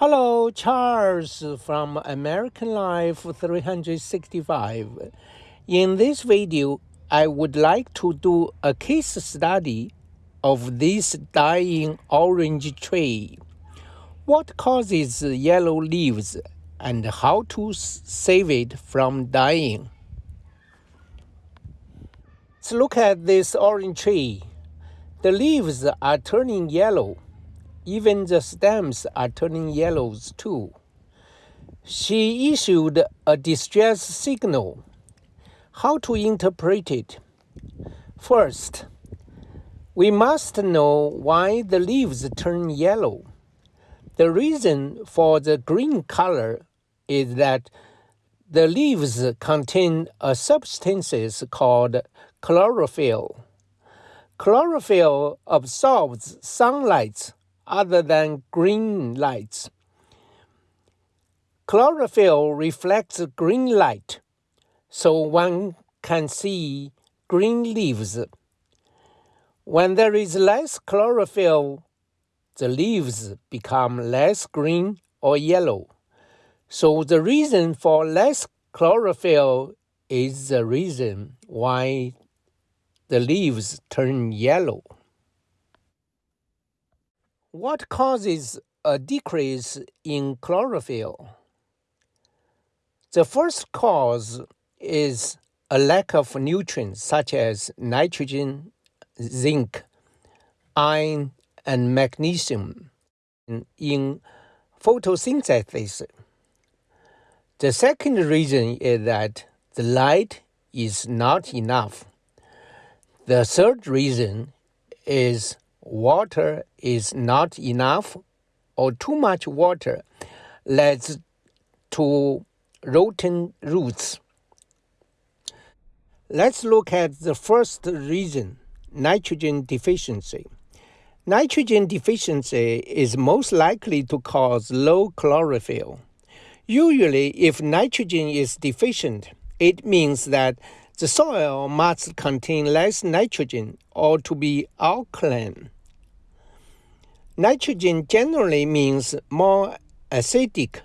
Hello, Charles from American Life 365. In this video, I would like to do a case study of this dying orange tree. What causes yellow leaves and how to save it from dying. Let's look at this orange tree. The leaves are turning yellow even the stems are turning yellows too. She issued a distress signal. How to interpret it? First, we must know why the leaves turn yellow. The reason for the green color is that the leaves contain a substance called chlorophyll. Chlorophyll absorbs sunlight other than green lights. Chlorophyll reflects green light, so one can see green leaves. When there is less chlorophyll, the leaves become less green or yellow. So the reason for less chlorophyll is the reason why the leaves turn yellow. What causes a decrease in chlorophyll? The first cause is a lack of nutrients such as nitrogen, zinc, iron, and magnesium in photosynthesis. The second reason is that the light is not enough. The third reason is water is not enough or too much water leads to rotten roots. Let's look at the first reason, nitrogen deficiency. Nitrogen deficiency is most likely to cause low chlorophyll. Usually, if nitrogen is deficient, it means that the soil must contain less nitrogen or to be alkaline. Nitrogen generally means more acidic,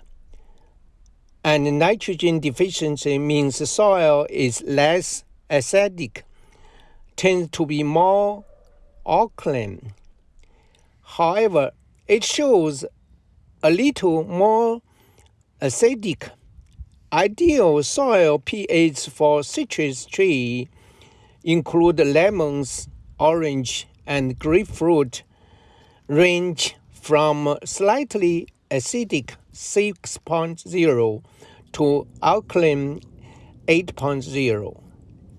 and nitrogen deficiency means soil is less acidic, tends to be more alkaline. However, it shows a little more acidic. Ideal soil pH for citrus tree include lemons, orange, and grapefruit range from slightly acidic 6.0 to alkaline 8.0.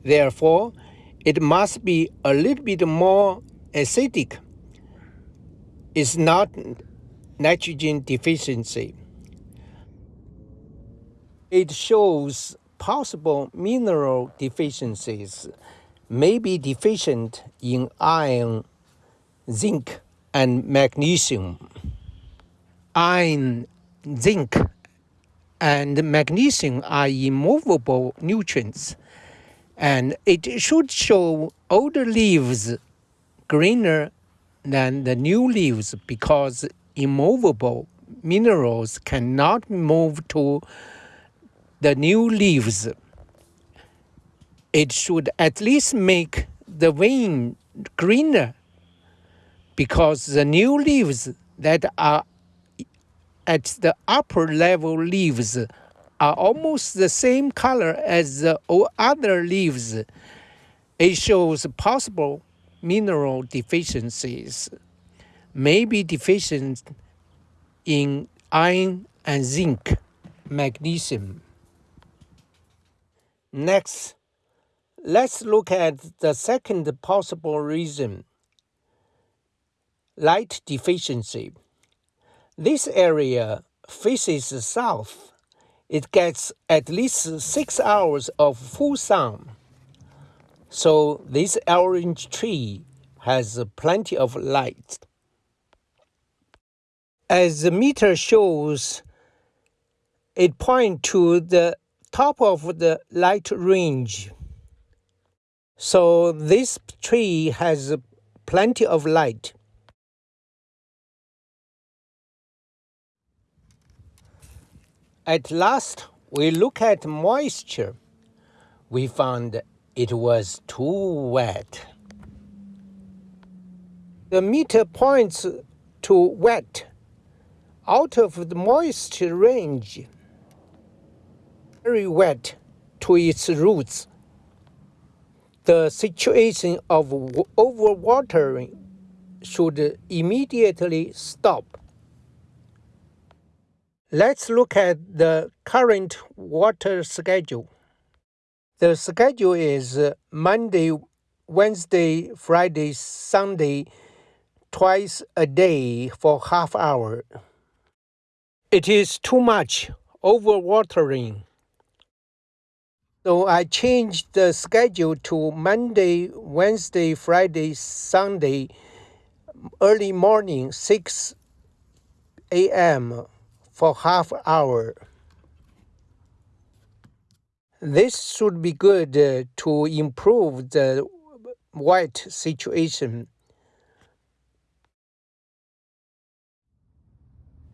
Therefore, it must be a little bit more acidic. It's not nitrogen deficiency. It shows possible mineral deficiencies may be deficient in iron, zinc, and magnesium. Iron, zinc, and magnesium are immovable nutrients, and it should show older leaves greener than the new leaves because immovable minerals cannot move to the new leaves. It should at least make the vein greener because the new leaves that are at the upper level leaves are almost the same color as the other leaves. It shows possible mineral deficiencies, may be deficient in iron and zinc, magnesium. Next, let's look at the second possible reason light deficiency. This area faces south. It gets at least six hours of full sun. So this orange tree has plenty of light. As the meter shows, it points to the top of the light range. So this tree has plenty of light. At last, we look at moisture. We found it was too wet. The meter points to wet, out of the moisture range, very wet to its roots. The situation of overwatering should immediately stop. Let's look at the current water schedule. The schedule is uh, Monday, Wednesday, Friday, Sunday, twice a day for half hour. It is too much overwatering. So I changed the schedule to Monday, Wednesday, Friday, Sunday, early morning, 6 a.m. for half hour. This should be good uh, to improve the white situation.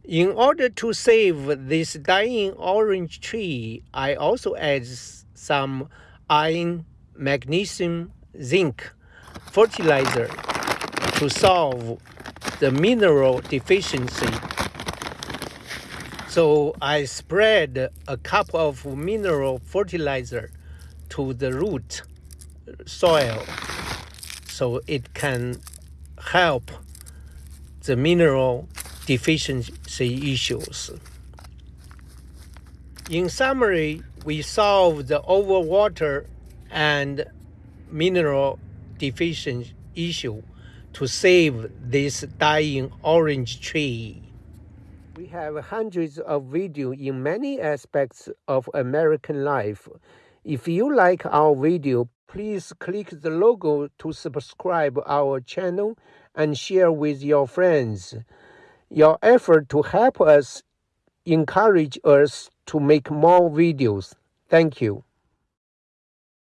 In order to save this dying orange tree, I also add some iron, magnesium, zinc fertilizer to solve the mineral deficiency. So I spread a cup of mineral fertilizer to the root soil so it can help the mineral deficiency issues. In summary, we solve the overwater and mineral deficiency issue to save this dying orange tree. We have hundreds of videos in many aspects of American life. If you like our video, please click the logo to subscribe our channel and share with your friends. Your effort to help us encourage us to make more videos. Thank you.